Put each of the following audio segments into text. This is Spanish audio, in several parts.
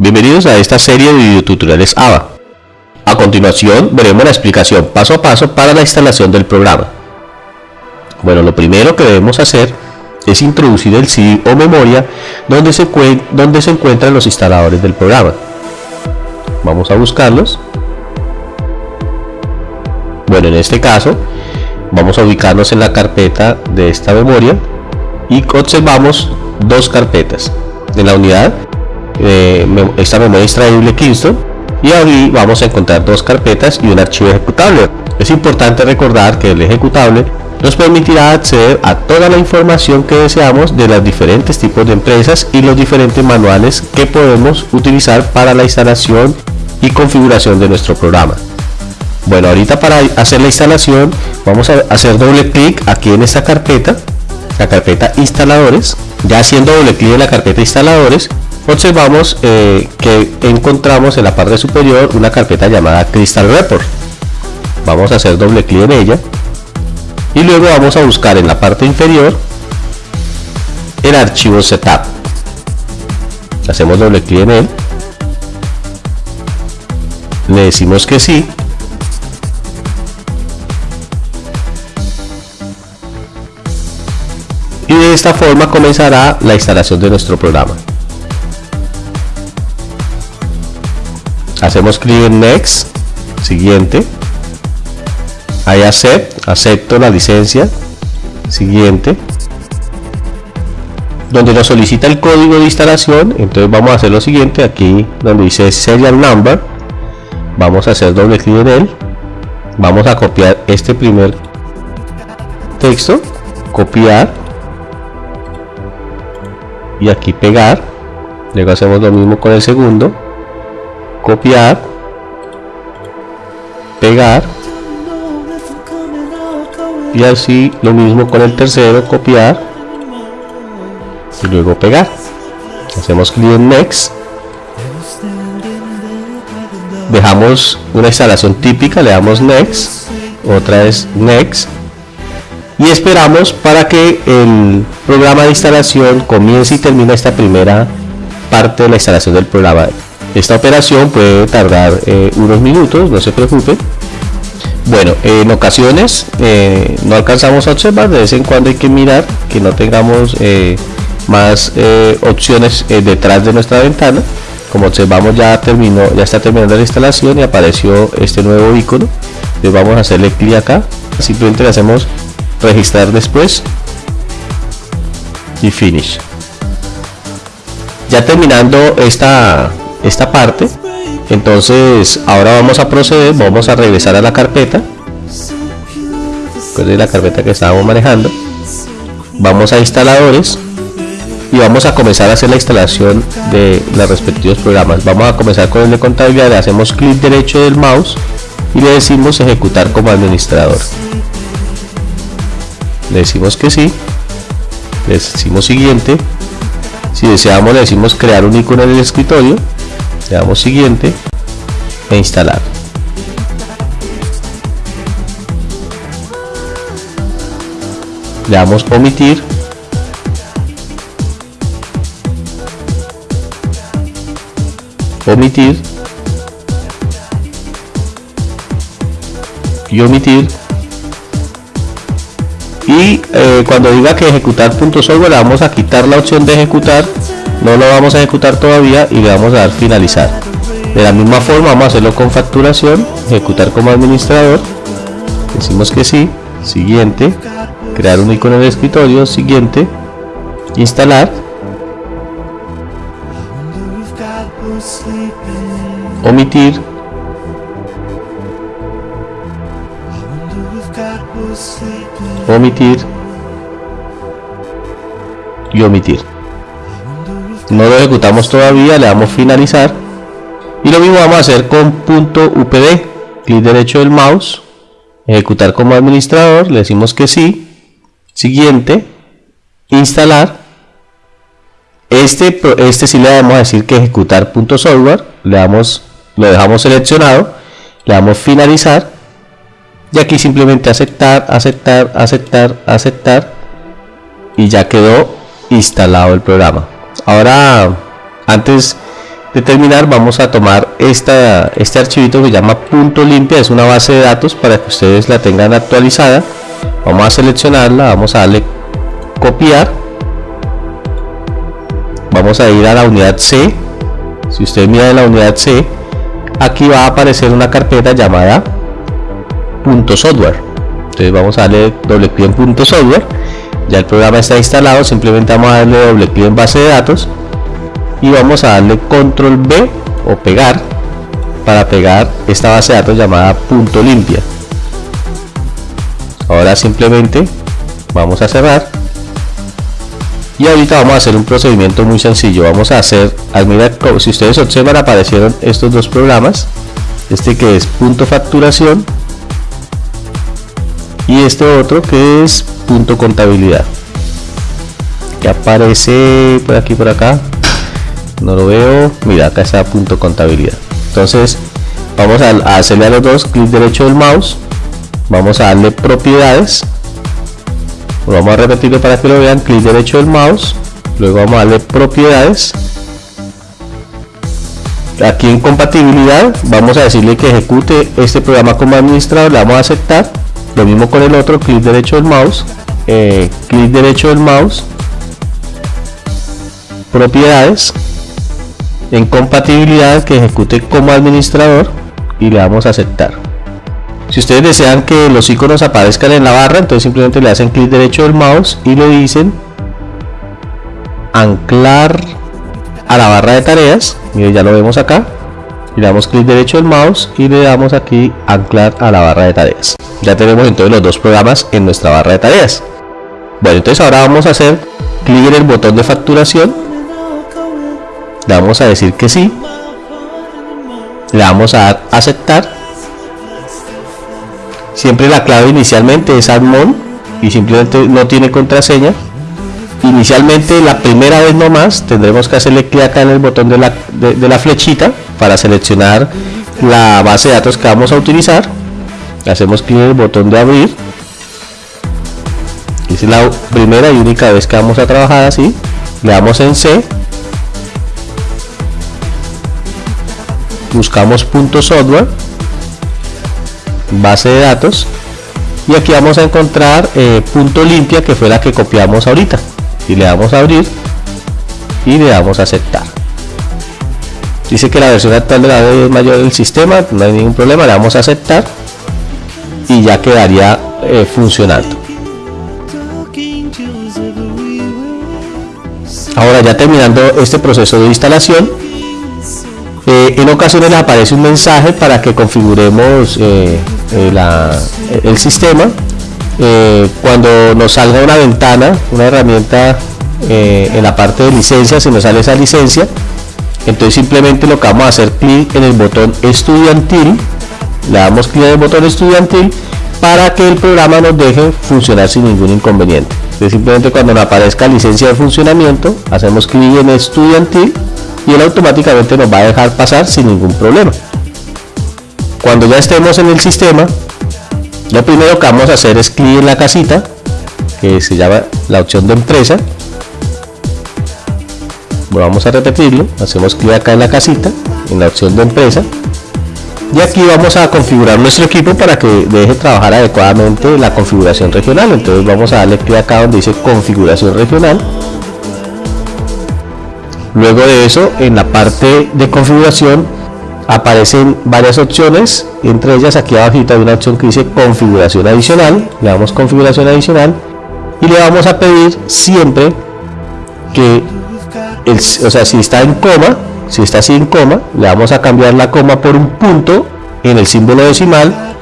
Bienvenidos a esta serie de videotutoriales ABA. A continuación veremos la explicación paso a paso para la instalación del programa. Bueno, lo primero que debemos hacer es introducir el CD o memoria donde se, donde se encuentran los instaladores del programa. Vamos a buscarlos. Bueno, en este caso vamos a ubicarnos en la carpeta de esta memoria y observamos dos carpetas. En la unidad eh, esta memoria extraíble Kingston y ahí vamos a encontrar dos carpetas y un archivo ejecutable. Es importante recordar que el ejecutable nos permitirá acceder a toda la información que deseamos de los diferentes tipos de empresas y los diferentes manuales que podemos utilizar para la instalación y configuración de nuestro programa. Bueno, ahorita para hacer la instalación vamos a hacer doble clic aquí en esta carpeta, la carpeta instaladores. Ya haciendo doble clic en la carpeta instaladores, observamos eh, que encontramos en la parte superior una carpeta llamada Crystal Report. Vamos a hacer doble clic en ella y luego vamos a buscar en la parte inferior el archivo setup. Hacemos doble clic en él. Le decimos que sí. Y de esta forma comenzará la instalación de nuestro programa. Hacemos clic en next siguiente. Ahí acepto, acepto la licencia siguiente. Donde nos solicita el código de instalación entonces vamos a hacer lo siguiente aquí donde dice serial number vamos a hacer doble clic en él vamos a copiar este primer texto copiar y aquí pegar luego hacemos lo mismo con el segundo copiar pegar y así lo mismo con el tercero copiar y luego pegar. Hacemos clic en next. Dejamos una instalación típica le damos next otra es next. Y esperamos para que el programa de instalación comience y termine esta primera parte de la instalación del programa esta operación puede tardar eh, unos minutos, no se preocupe. Bueno, en ocasiones eh, no alcanzamos a observar, de vez en cuando hay que mirar que no tengamos eh, más opciones detrás de nuestra ventana. Como observamos ya terminó, ya está terminando la instalación y apareció este nuevo icono. Le vamos a hacerle clic acá, simplemente le hacemos registrar después y finish. Ya terminando esta esta parte. Entonces ahora vamos a proceder vamos a regresar a la carpeta. De la carpeta que estábamos manejando. Vamos a instaladores y vamos a comenzar a hacer la instalación de los respectivos programas. Vamos a comenzar con el de contabilidad le hacemos clic derecho del mouse y le decimos ejecutar como administrador. Le decimos que sí le decimos siguiente. Si deseamos le decimos crear un icono en el escritorio le damos siguiente e instalar. Le damos omitir. Omitir. Y omitir. Y eh, cuando diga que ejecutar punto software le vamos a quitar la opción de ejecutar no lo vamos a ejecutar todavía y le vamos a dar finalizar. De la misma forma vamos a hacerlo con facturación ejecutar como administrador. Decimos que sí siguiente crear un icono de escritorio siguiente instalar. Omitir. Omitir. Y omitir no lo ejecutamos todavía le damos finalizar. Y lo mismo vamos a hacer con punto upd clic derecho del mouse ejecutar como administrador le decimos que sí. Siguiente instalar. Este este sí le vamos a decir que ejecutar punto software le damos lo dejamos seleccionado le damos finalizar. Y aquí simplemente aceptar aceptar aceptar aceptar y ya quedó instalado el programa ahora antes de terminar vamos a tomar esta, este archivito que llama punto limpia, es una base de datos para que ustedes la tengan actualizada. Vamos a seleccionarla, vamos a darle copiar. Vamos a ir a la unidad C. Si usted mira en la unidad C, aquí va a aparecer una carpeta llamada punto software. Entonces vamos a darle doble clic en punto software. Ya el programa está instalado, simplemente vamos a darle doble clic en base de datos y vamos a darle control B o pegar para pegar esta base de datos llamada punto limpia. Ahora simplemente vamos a cerrar y ahorita vamos a hacer un procedimiento muy sencillo. Vamos a hacer mira si ustedes observan aparecieron estos dos programas este que es punto facturación y este otro que es punto contabilidad. Que aparece por aquí por acá. No lo veo. Mira acá está punto contabilidad. Entonces vamos a, hacerle a los dos clic derecho del mouse. Vamos a darle propiedades. Vamos a repetirlo para que lo vean. Clic derecho del mouse. Luego vamos a darle propiedades. Aquí en compatibilidad vamos a decirle que ejecute este programa como administrador. Le vamos a aceptar lo mismo con el otro clic derecho del mouse eh, clic derecho del mouse propiedades en compatibilidad que ejecute como administrador y le damos a aceptar. Si ustedes desean que los iconos aparezcan en la barra entonces simplemente le hacen clic derecho del mouse y le dicen anclar a la barra de tareas. Y ya lo vemos acá y damos clic derecho del mouse y le damos aquí anclar a la barra de tareas. Ya tenemos entonces los dos programas en nuestra barra de tareas. Bueno entonces ahora vamos a hacer clic en el botón de facturación. Le vamos a decir que sí. Le vamos a dar aceptar. Siempre la clave inicialmente es admon y simplemente no tiene contraseña. Inicialmente la primera vez nomás tendremos que hacerle clic acá en el botón de la, de, la flechita para seleccionar la base de datos que vamos a utilizar hacemos clic en el botón de abrir. Es la primera y única vez que vamos a trabajar así. Le damos en C. Buscamos punto software base de datos y aquí vamos a encontrar eh, punto limpia que fue la que copiamos ahorita. Y le damos a abrir y le damos a aceptar dice que la versión actual de la es mayor del sistema no hay ningún problema le damos a aceptar y ya quedaría eh, funcionando ahora ya terminando este proceso de instalación eh, en ocasiones aparece un mensaje para que configuremos eh, eh, el sistema. cuando nos salga una ventana, una herramienta en la parte de licencia, si nos sale esa licencia, entonces simplemente lo que vamos a hacer clic en el botón estudiantil, le damos clic en el botón estudiantil para que el programa nos deje funcionar sin ningún inconveniente. Entonces simplemente cuando nos aparezca licencia de funcionamiento, hacemos clic en estudiantil y él automáticamente nos va a dejar pasar sin ningún problema. Cuando ya estemos en el sistema, lo primero que vamos a hacer es clic en la casita, que se llama la opción de empresa. Vamos a repetirlo, hacemos clic acá en la casita, en la opción de empresa. Y aquí vamos a configurar nuestro equipo para que deje trabajar adecuadamente la configuración regional. Entonces vamos a darle clic acá donde dice configuración regional Luego de eso, en la parte de configuración aparecen varias opciones, entre ellas aquí abajo hay una opción que dice configuración adicional, le damos configuración adicional y le vamos a pedir siempre que, el, o sea, si está en coma, si está así coma, le vamos a cambiar la coma por un punto en el símbolo decimal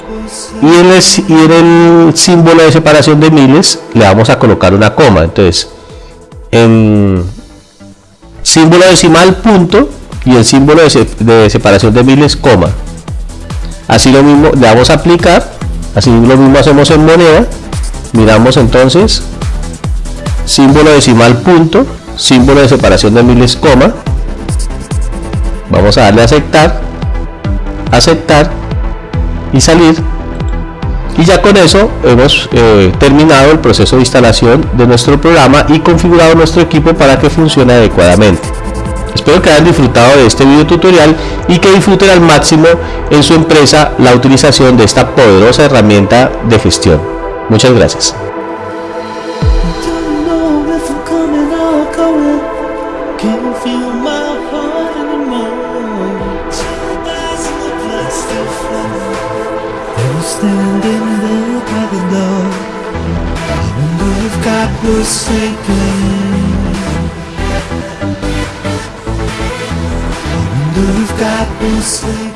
y en el, símbolo de separación de miles le vamos a colocar una coma. Entonces, en, símbolo decimal punto y el símbolo de, separación de miles coma así lo mismo le damos a aplicar así lo mismo hacemos en moneda miramos entonces símbolo decimal punto símbolo de separación de miles coma vamos a darle a aceptar aceptar y salir y ya con eso hemos eh, terminado el proceso de instalación de nuestro programa y configurado nuestro equipo para que funcione adecuadamente Espero que hayan disfrutado de este video tutorial y que disfruten al máximo en su empresa la utilización de esta poderosa herramienta de gestión. Muchas gracias. feel my heart anymore They're standing there by the door. Even though if God was taken Even though if God was taken